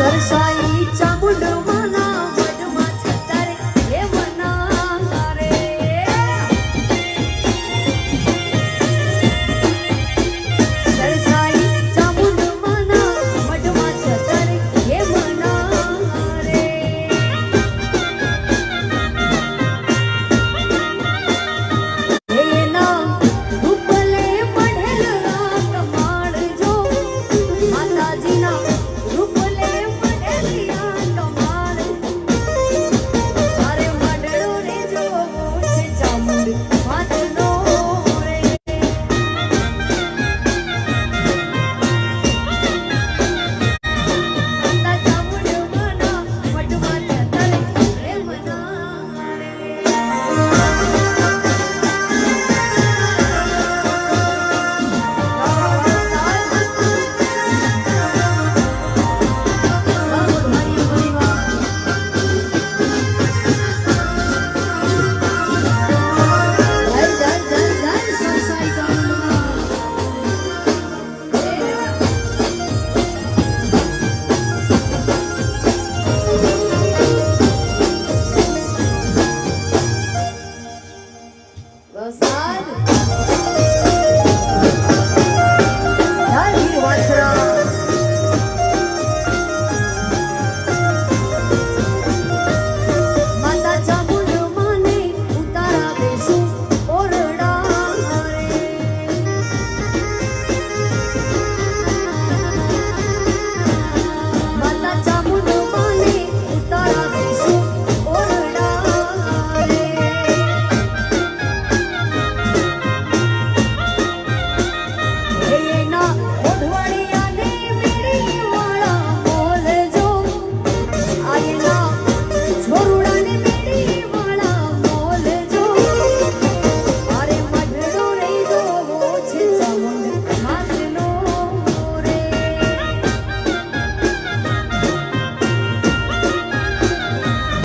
sorry, sorry. तो